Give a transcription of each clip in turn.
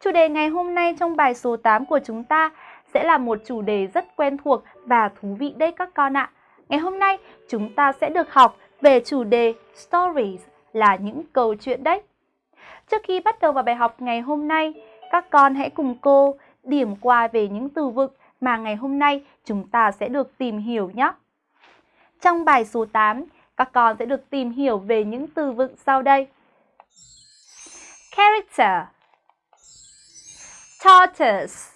Chủ đề ngày hôm nay trong bài số 8 của chúng ta sẽ là một chủ đề rất quen thuộc và thú vị đấy các con ạ. Ngày hôm nay chúng ta sẽ được học về chủ đề stories là những câu chuyện đấy. Trước khi bắt đầu vào bài học ngày hôm nay, các con hãy cùng cô điểm qua về những từ vựng mà ngày hôm nay chúng ta sẽ được tìm hiểu nhé. Trong bài số 8, các con sẽ được tìm hiểu về những từ vựng sau đây. Character Tortoise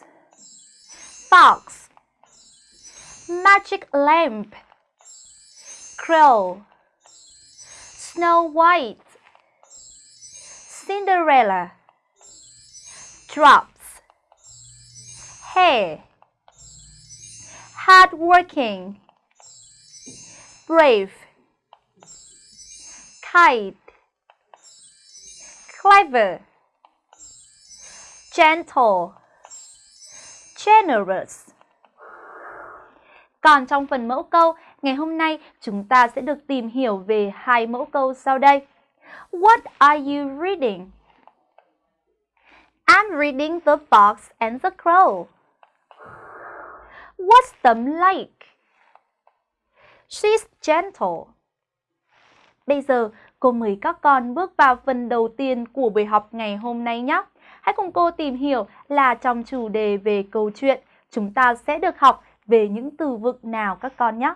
Fox Magic lamp Crow Snow White Cinderella Drops Hair Hardworking Brave Kite Clever Gentle Generous Còn trong phần mẫu câu, ngày hôm nay chúng ta sẽ được tìm hiểu về hai mẫu câu sau đây. What are you reading? I'm reading The Fox and the Crow. What's them like? She's gentle. Bây giờ, cô mời các con bước vào phần đầu tiên của buổi học ngày hôm nay nhé. Hãy cùng cô tìm hiểu là trong chủ đề về câu chuyện, chúng ta sẽ được học về những từ vựng nào các con nhé.